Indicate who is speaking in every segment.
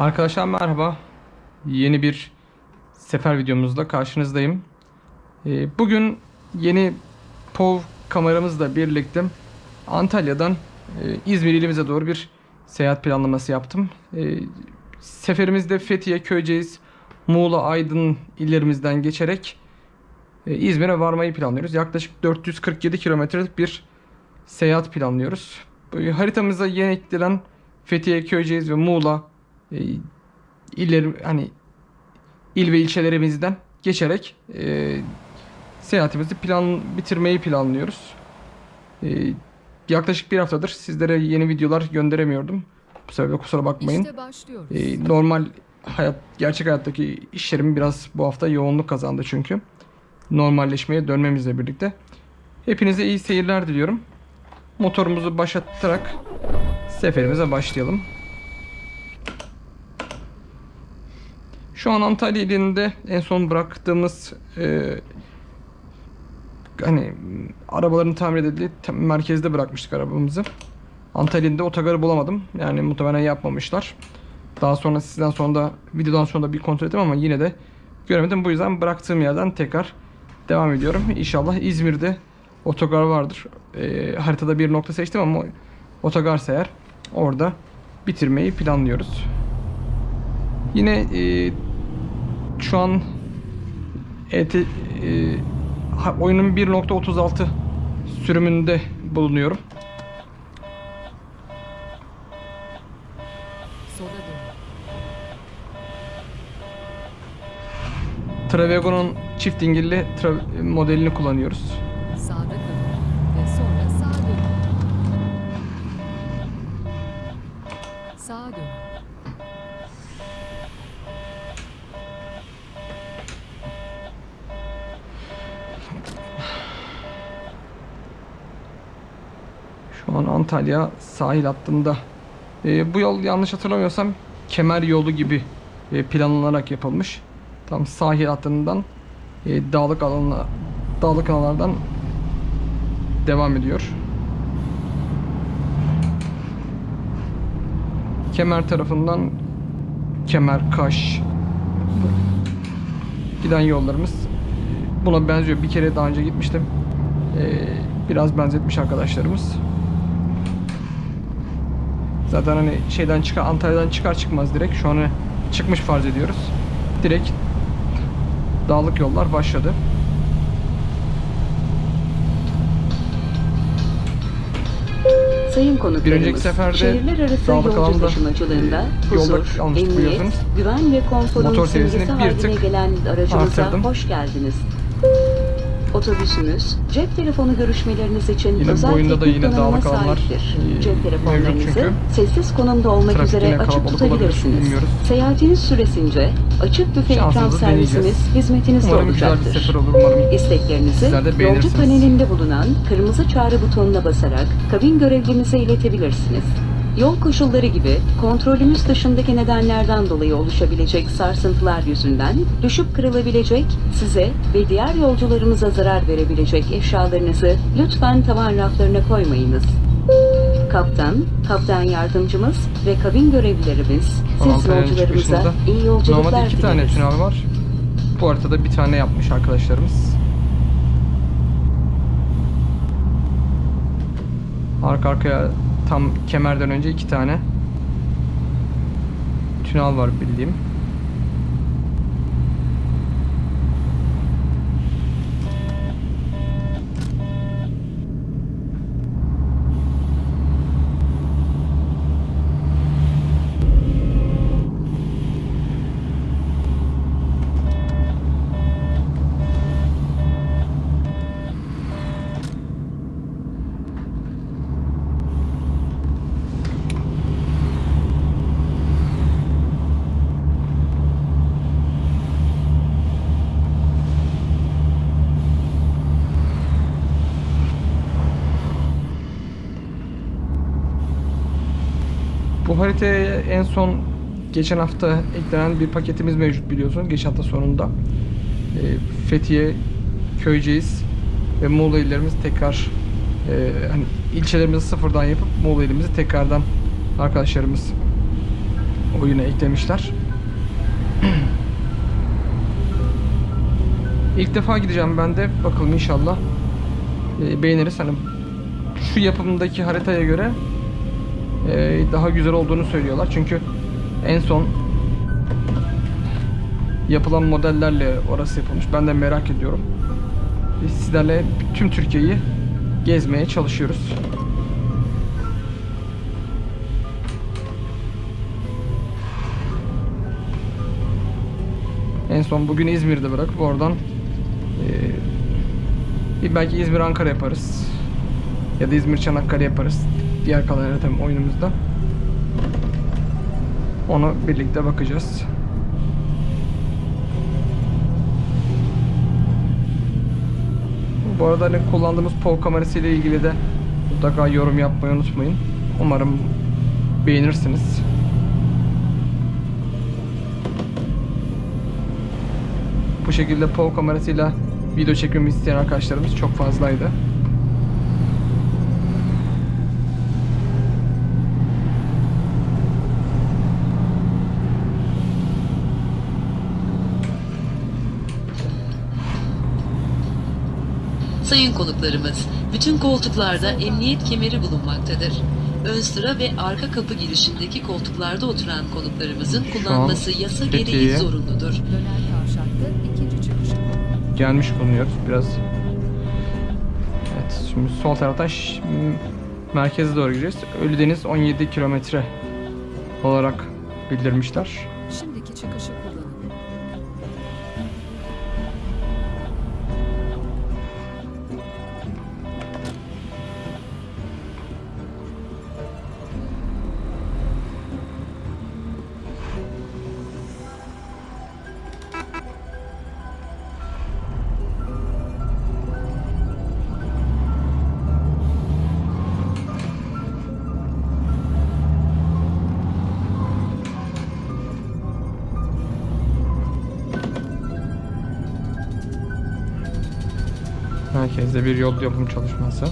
Speaker 1: Arkadaşlar merhaba. Yeni bir sefer videomuzla karşınızdayım. Ee, Bugün yeni POV kameramızla birlikte Antalya'dan e, İzmir ilimize doğru bir seyahat planlaması yaptım. Ee, Seferimizde Fethiye, Köyceğiz, Muğla, Aydın illerimizden geçerek e, İzmir'e varmayı planlıyoruz. Yaklaşık 447 kilometrelik bir seyahat planlıyoruz. Haritamıza yeni eklenen Fethiye, Köyceğiz ve Muğla e, iller hani il ve ilçelerimizden geçerek e, seyahatimizi plan bitirmeyi planlıyoruz. E, yaklaşık bir haftadır sizlere yeni videolar gönderemiyordum. Bu sebeple kusura bakmayın.
Speaker 2: İşte.
Speaker 1: E, normal hayat, gerçek hayattaki işlerim biraz bu hafta yoğunluk kazandı çünkü. Normalleşmeye dönmemizle birlikte. Hepinize iyi seyirler diliyorum. Motorumuzu başlatarak seferimize başlayalım. Şu an Antalya ilinde en son bıraktığımız e, hani arabaların tamir edildiği merkezde bırakmıştık arabamızı. Antalya'da otogarı bulamadım. Yani muhtemelen yapmamışlar. Daha sonra sizden sonra da videodan sonra da bir kontrol ettim ama yine de göremedim. Bu yüzden bıraktığım yerden tekrar devam ediyorum. İnşallah İzmir'de otogar vardır. E, haritada bir nokta seçtim ama otogarsa eğer orada bitirmeyi planlıyoruz. Yine e, şu an ET, e, oyunun 1.36 sürümünde bulunuyorum. Travego'nun çift dingilli tra- modelini kullanıyoruz.
Speaker 2: Sağda kalın. Ve sonra sağa dön. Sağa dön.
Speaker 1: Şu an Antalya sahil hattında. Ee, bu yol yanlış hatırlamıyorsam kemer yolu gibi e, planlanarak yapılmış. Tam sahil hattından e, dağlık alanına dağlık alanlardan devam ediyor. Kemer tarafından Kemer, Kaş giden yollarımız buna benziyor. Bir kere daha önce gitmiştim. Ee, biraz benzetmiş arkadaşlarımız. Zaten hani şeyden çıkar Antalya'dan çıkar çıkmaz direkt şu an hani çıkmış farz ediyoruz. Direkt dağlık yollar başladı.
Speaker 3: Sayın konuklarımız,
Speaker 1: Bir önceki seferde
Speaker 3: şehirler arası
Speaker 1: dağlık alanda, e, yolda
Speaker 3: emniyet,
Speaker 1: biliyorsunuz.
Speaker 3: güven ve konforun
Speaker 1: Motor seviyesini bir tık
Speaker 3: gelen aracımıza hoş geldiniz. Otobüsümüz, cep telefonu görüşmeleriniz için
Speaker 1: Yine
Speaker 3: özel
Speaker 1: boyunda da yine dağlık alanlar,
Speaker 3: Cep telefonlarınızı sessiz konumda olmak üzere açık tutabilirsiniz. Seyahatiniz süresince açık büfe ikram servisimiz hizmetinizde
Speaker 1: Umarım
Speaker 3: olacaktır.
Speaker 1: sefer olur umarım.
Speaker 3: İsteklerinizi yolcu panelinde bulunan kırmızı çağrı butonuna basarak kabin görevlimize iletebilirsiniz. Yol koşulları gibi kontrolümüz dışındaki nedenlerden dolayı oluşabilecek sarsıntılar yüzünden düşüp kırılabilecek, size ve diğer yolcularımıza zarar verebilecek eşyalarınızı lütfen tavan raflarına koymayınız. Kaptan, kaptan yardımcımız ve kabin görevlilerimiz siz yolcularımıza iyi yolculuklar
Speaker 1: Normalde iki tane
Speaker 3: dileriz.
Speaker 1: tünel var. Bu haritada bir tane yapmış arkadaşlarımız. Arka arkaya tam kemerden önce iki tane tünel var bildiğim. Bu haritaya en son geçen hafta eklenen bir paketimiz mevcut biliyorsunuz. Geçen hafta sonunda. Ee, Fethiye, Köyceğiz ve Muğla illerimiz tekrar e, hani ilçelerimizi sıfırdan yapıp Muğla ilimizi tekrardan arkadaşlarımız oyuna eklemişler. İlk defa gideceğim ben de. Bakalım inşallah e, beğeniriz. Hani şu yapımdaki haritaya göre e, daha güzel olduğunu söylüyorlar. Çünkü en son yapılan modellerle orası yapılmış. Ben de merak ediyorum. Biz sizlerle tüm Türkiye'yi gezmeye çalışıyoruz. En son bugün İzmir'de bırakıp oradan bir belki İzmir Ankara yaparız. Ya da İzmir Çanakkale yaparız. Diğer kalan haritam oyunumuzda. Onu birlikte bakacağız. Bu arada hani kullandığımız POV kamerası ile ilgili de mutlaka yorum yapmayı unutmayın. Umarım beğenirsiniz. Bu şekilde POV kamerasıyla video çekmemi isteyen arkadaşlarımız çok fazlaydı.
Speaker 4: Sayın konuklarımız, bütün koltuklarda emniyet kemeri bulunmaktadır. Ön sıra ve arka kapı girişindeki koltuklarda oturan konuklarımızın
Speaker 1: Şu an
Speaker 4: kullanması yasa gereği zorunludur.
Speaker 1: Gelmiş bulunuyoruz biraz. Evet şimdi sol taraftan merkeze doğru gideceğiz. Ölüdeniz 17 kilometre olarak bildirmişler. Merkezde bir yol yapım çalışması.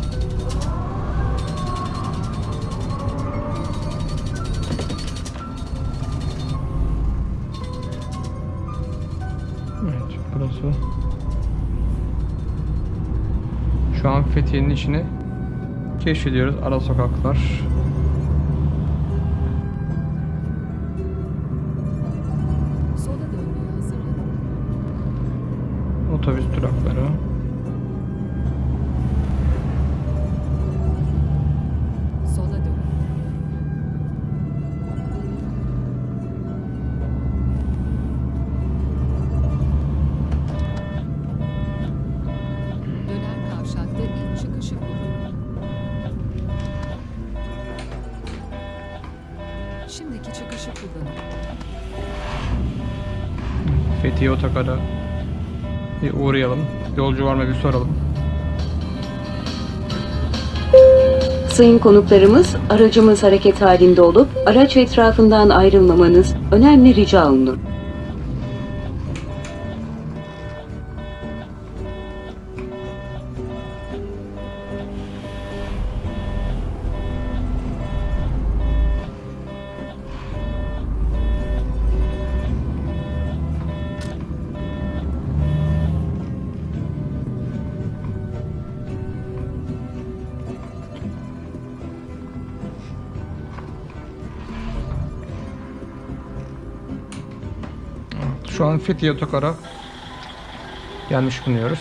Speaker 1: Evet burası. Şu an Fethiye'nin içini keşfediyoruz. Ara sokaklar. Otogar'a bir uğrayalım. Yolcu var mı bir soralım.
Speaker 3: Sayın konuklarımız, aracımız hareket halinde olup araç etrafından ayrılmamanız önemli rica olunur.
Speaker 1: Şu an Fethiye Otogar'a gelmiş bulunuyoruz.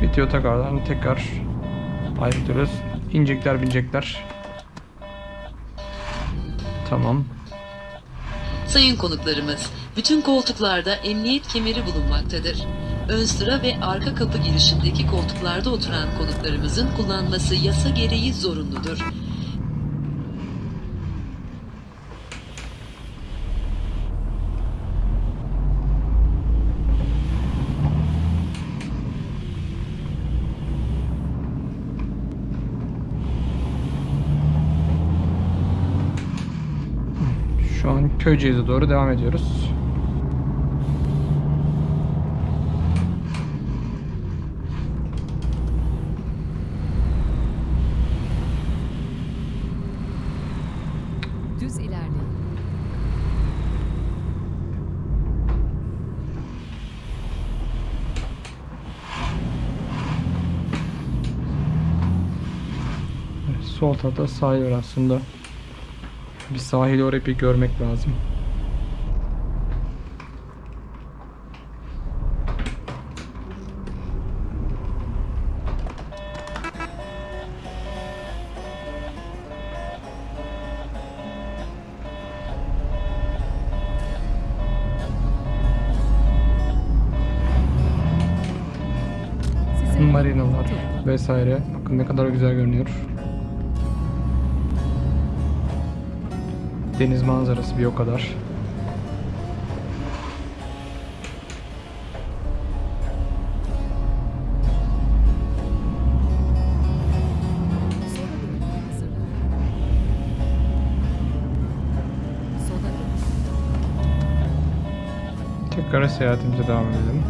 Speaker 1: Fethiye Otogar'dan tekrar ayrılıyoruz. İnecekler binecekler. Tamam.
Speaker 4: Sayın konuklarımız, bütün koltuklarda emniyet kemeri bulunmaktadır. Ön sıra ve arka kapı girişindeki koltuklarda oturan konuklarımızın kullanması yasa gereği zorunludur.
Speaker 1: Şu an Köyceğiz'e doğru devam ediyoruz.
Speaker 2: Düz ilerleyin.
Speaker 1: Evet, Sol tarafta sahil var aslında. Bir sahili orayı bir görmek lazım. Marinalar vesaire. Bakın ne kadar güzel görünüyor. Deniz manzarası bir o kadar. Tekrar seyahatimize devam edelim.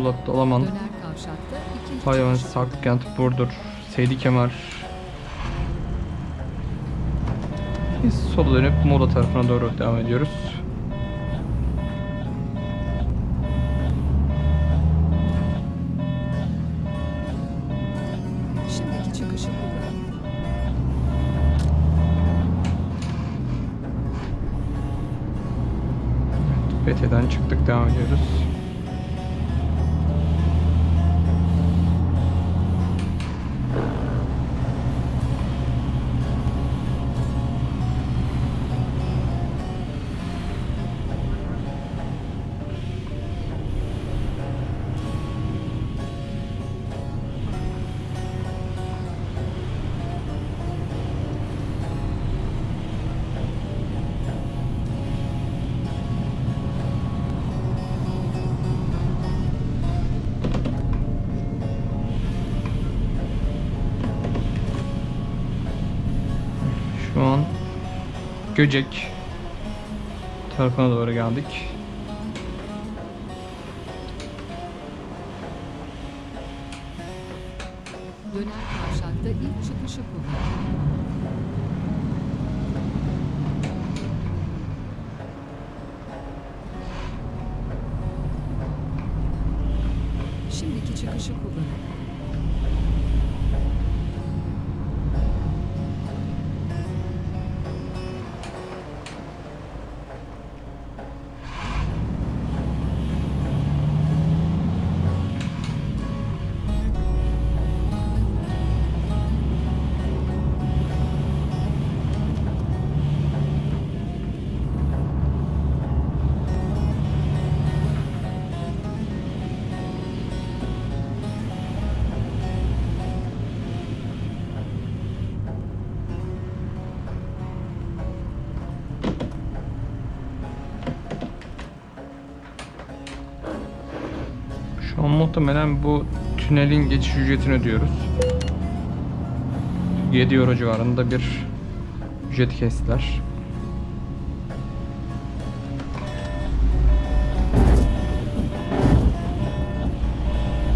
Speaker 1: Muğla, Dalaman, Hayvan. Saklıkent, Burdur, Seydi Kemer. Biz sola dönüp Muğla tarafına doğru devam ediyoruz. Fethiye'den çıktık devam ediyoruz. Göcek tarafına doğru geldik.
Speaker 2: Döner kavşakta ilk çıkışı kullanın. Şimdiki çıkışı kullanın.
Speaker 1: muhtemelen bu tünelin geçiş ücretini ödüyoruz. 7 euro civarında bir ücret kestiler.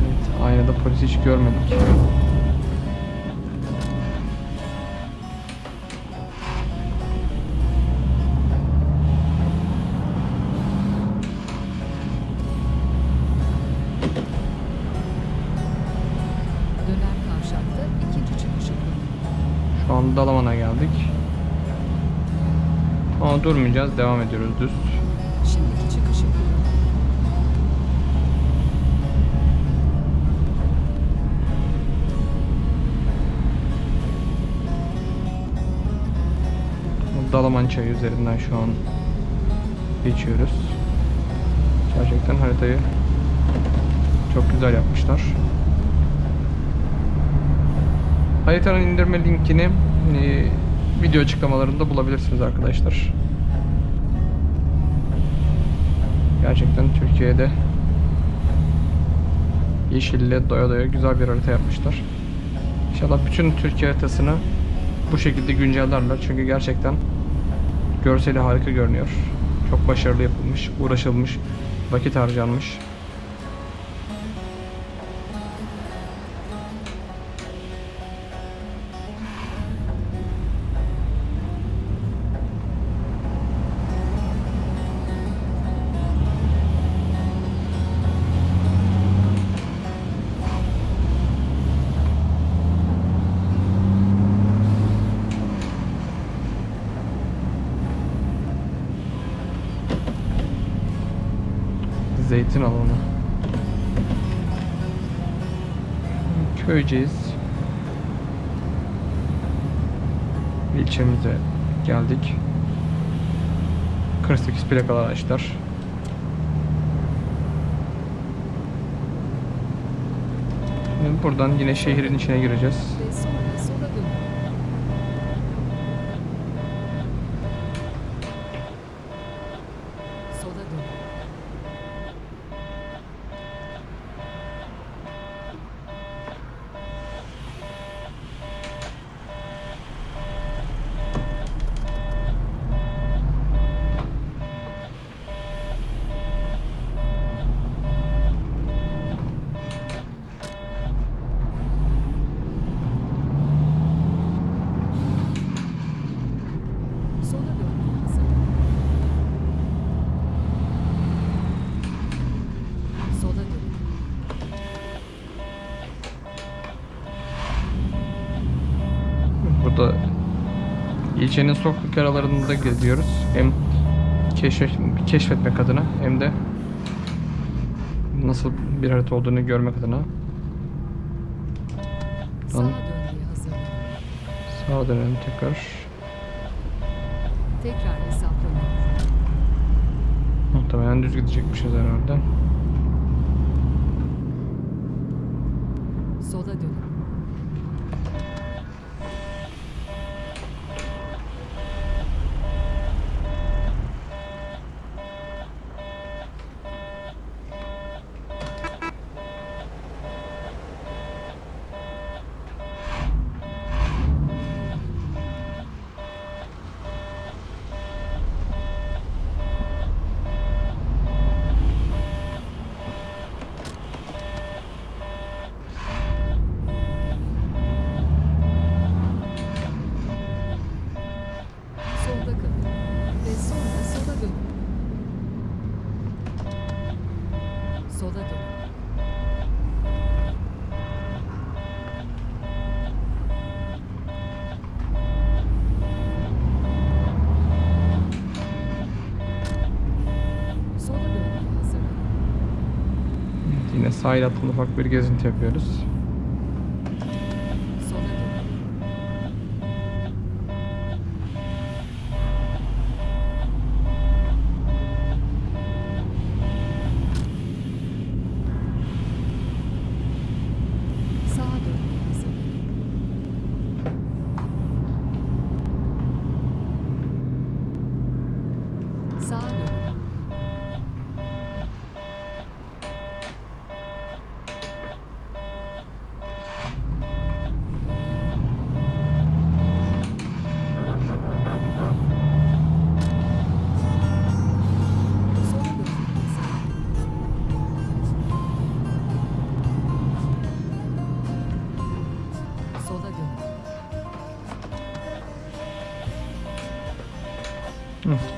Speaker 1: Evet, aynada polisi hiç görmedik. Durmayacağız. Devam ediyoruz düz.
Speaker 2: Şimdiki çıkışı.
Speaker 1: Dalaman çayı üzerinden şu an geçiyoruz. Gerçekten haritayı çok güzel yapmışlar. Haritanın indirme linkini e, video açıklamalarında bulabilirsiniz arkadaşlar. Gerçekten Türkiye'de yeşille doya doya güzel bir harita yapmışlar. İnşallah bütün Türkiye haritasını bu şekilde güncellerler. Çünkü gerçekten görseli harika görünüyor. Çok başarılı yapılmış, uğraşılmış, vakit harcanmış. Zeytin alanı. Köyceğiz. İlçemize geldik. 48 plakalı araçlar. Buradan yine şehrin içine gireceğiz.
Speaker 2: Ve sonra sola dönün. Sola dönün. Sola dönmeye hazırlanın. Sola dönün.
Speaker 1: Burada ilçenin sokak aralarında geziyoruz. Hem keşfet, keşfetmek adına hem de nasıl bir harita olduğunu görmek adına.
Speaker 2: Sağa.
Speaker 1: Sağa dönelim tekrar.
Speaker 2: Tekrar hesaplanın.
Speaker 1: Muhtemelen düz gidecekmişiz herhalde.
Speaker 2: Sola dönün. Solda kalın. Ve sonra sola dönün. Sola dönün. Sola dönmeye hazırlanın.
Speaker 1: Evet, Yine sahil hattında ufak bir gezinti yapıyoruz.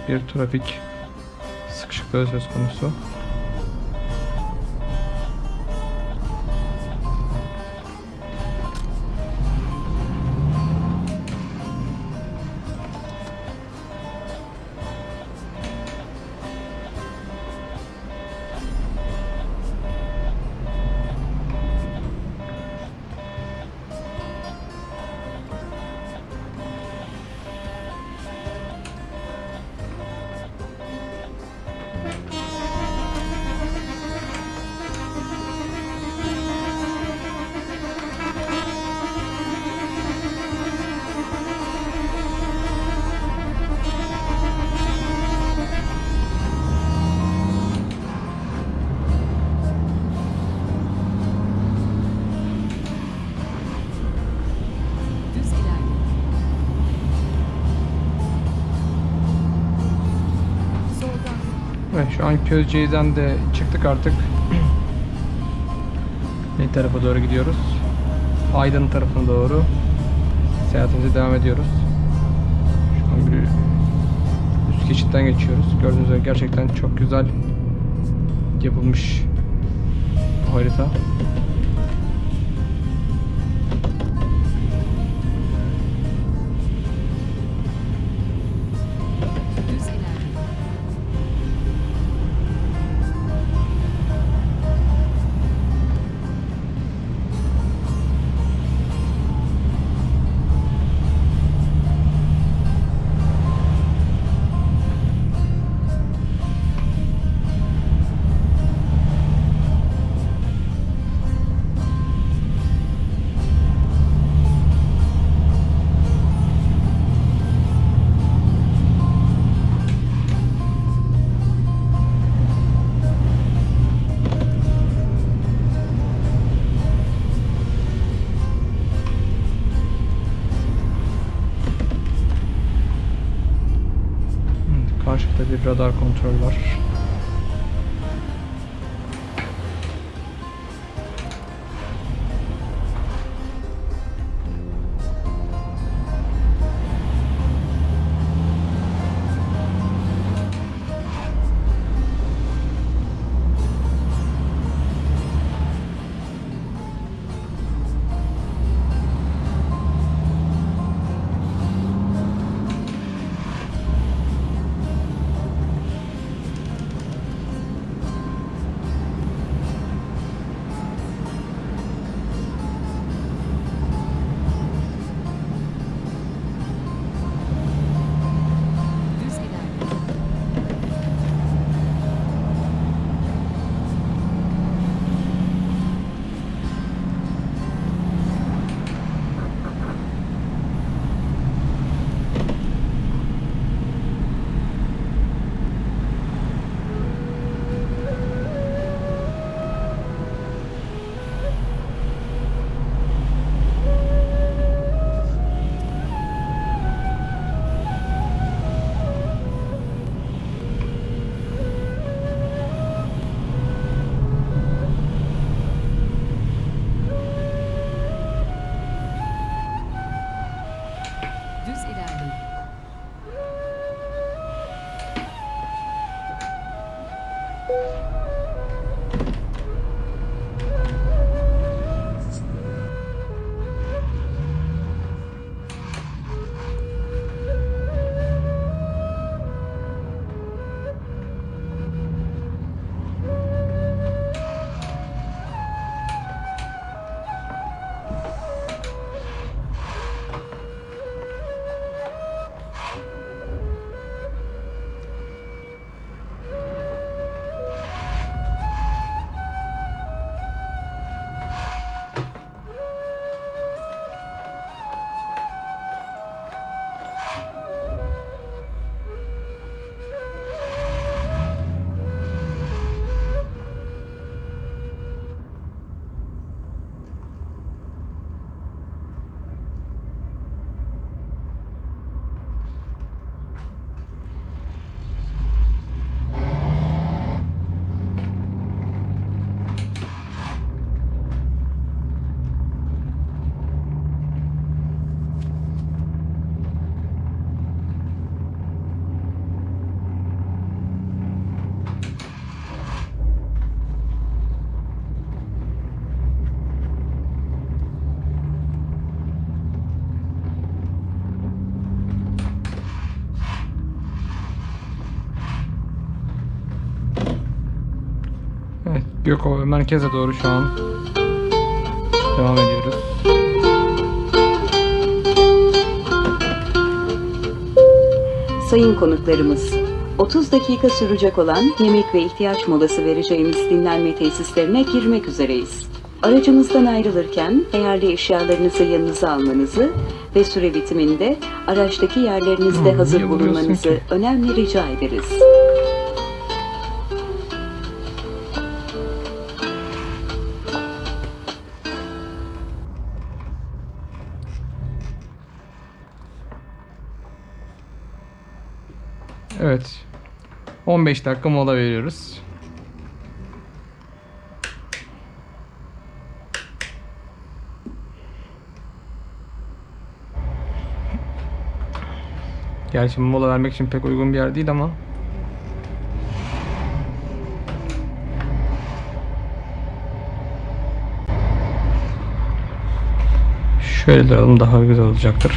Speaker 1: Bir trafik sıkışıklığı söz konusu. Şu an Közceğiz'den de çıktık artık. ne tarafa doğru gidiyoruz? Aydın tarafına doğru seyahatimize devam ediyoruz. Şu an bir üst geçitten geçiyoruz. Gördüğünüz üzere gerçekten çok güzel yapılmış harita. Radar kontrol var. Gökova merkeze doğru şu an devam ediyoruz.
Speaker 3: Sayın konuklarımız, 30 dakika sürecek olan yemek ve ihtiyaç molası vereceğimiz dinlenme tesislerine girmek üzereyiz. Aracımızdan ayrılırken değerli eşyalarınızı yanınıza almanızı ve süre bitiminde araçtaki yerlerinizde
Speaker 1: Hı,
Speaker 3: hazır bulunmanızı önemli rica ederiz.
Speaker 1: 15 dakika mola veriyoruz. Gerçi mola vermek için pek uygun bir yer değil ama Şöyle duralım daha güzel olacaktır.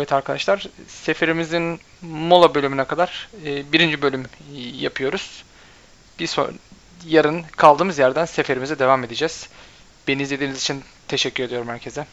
Speaker 1: Evet arkadaşlar, seferimizin mola bölümüne kadar e, birinci bölüm yapıyoruz. Bir son, yarın kaldığımız yerden seferimize devam edeceğiz. Beni izlediğiniz için teşekkür ediyorum herkese.